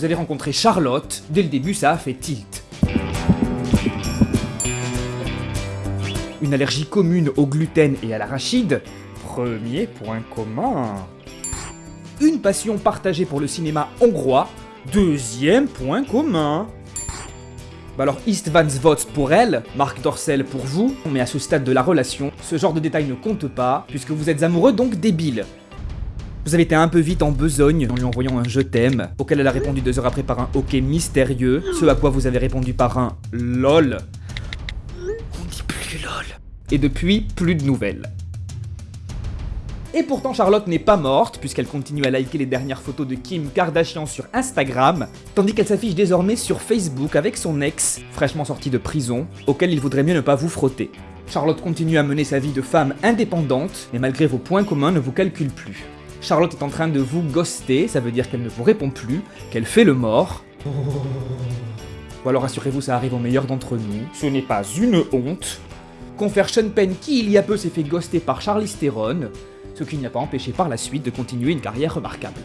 Vous avez rencontré Charlotte, dès le début ça a fait tilt. Une allergie commune au gluten et à l'arachide, premier point commun. Une passion partagée pour le cinéma hongrois, deuxième point commun. Bah alors Istvans vote pour elle, Marc Dorcel pour vous, mais à ce stade de la relation, ce genre de détails ne compte pas, puisque vous êtes amoureux donc débile. Vous avez été un peu vite en besogne en lui envoyant un je t'aime, auquel elle a répondu deux heures après par un ok mystérieux, ce à quoi vous avez répondu par un lol. On dit plus lol. Et depuis, plus de nouvelles. Et pourtant Charlotte n'est pas morte, puisqu'elle continue à liker les dernières photos de Kim Kardashian sur Instagram, tandis qu'elle s'affiche désormais sur Facebook avec son ex, fraîchement sorti de prison, auquel il vaudrait mieux ne pas vous frotter. Charlotte continue à mener sa vie de femme indépendante, mais malgré vos points communs ne vous calcule plus. Charlotte est en train de vous ghoster, ça veut dire qu'elle ne vous répond plus, qu'elle fait le mort. Ou alors assurez-vous ça arrive au meilleur d'entre nous, ce n'est pas une honte. Confère Sean Penn qui il y a peu s'est fait ghoster par Charlize Theron, ce qui n'y a pas empêché par la suite de continuer une carrière remarquable.